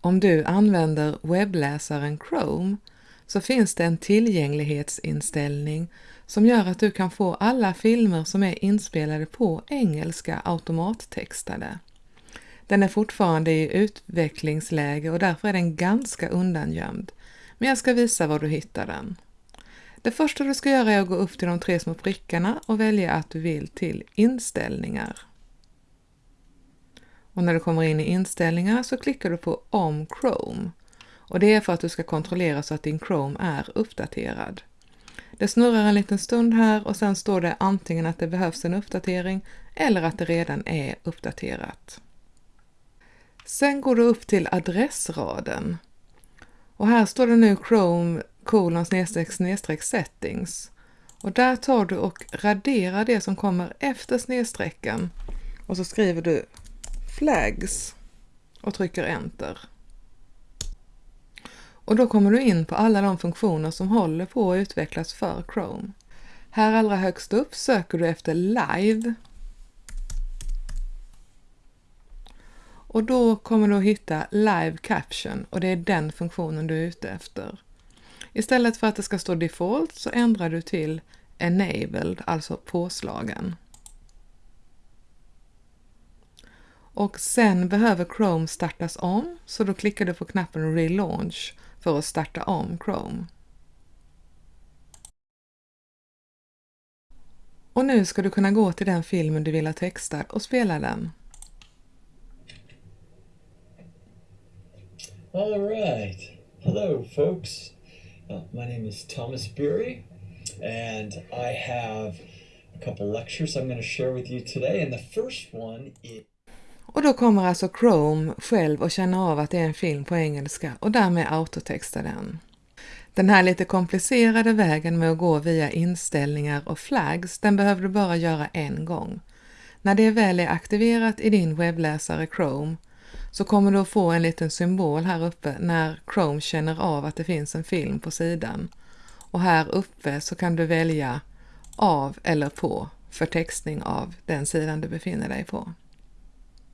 Om du använder webbläsaren Chrome så finns det en tillgänglighetsinställning som gör att du kan få alla filmer som är inspelade på engelska automattextade. Den är fortfarande i utvecklingsläge och därför är den ganska undangömd, men jag ska visa var du hittar den. Det första du ska göra är att gå upp till de tre små prickarna och välja att du vill till inställningar. Och när du kommer in i inställningar så klickar du på Om Chrome och det är för att du ska kontrollera så att din Chrome är uppdaterad. Det snurrar en liten stund här och sen står det antingen att det behövs en uppdatering eller att det redan är uppdaterat. Sen går du upp till adressraden och här står det nu Chrome kolon snedstreck snedstreck settings och där tar du och raderar det som kommer efter snedstrecken och så skriver du flags och trycker enter. Och då kommer du in på alla de funktioner som håller på att utvecklas för Chrome. Här allra högst upp söker du efter Live. Och då kommer du att hitta Live Caption och det är den funktionen du är ute efter. Istället för att det ska stå Default så ändrar du till Enabled, alltså påslagen. Och sen behöver Chrome startas om, så då klickar du på knappen Relaunch för att starta om Chrome. Och nu ska du kunna gå till den filmen du vill ha textad och spela den. All right. Hello, folks. Uh, my name is Thomas Bury and I have a couple lectures I'm going to share with you today. And the first one is och då kommer alltså Chrome själv att känna av att det är en film på engelska och därmed autotexta den. Den här lite komplicerade vägen med att gå via inställningar och flags, den behöver du bara göra en gång. När det väl är aktiverat i din webbläsare Chrome så kommer du att få en liten symbol här uppe när Chrome känner av att det finns en film på sidan. Och här uppe så kan du välja av eller på för textning av den sidan du befinner dig på.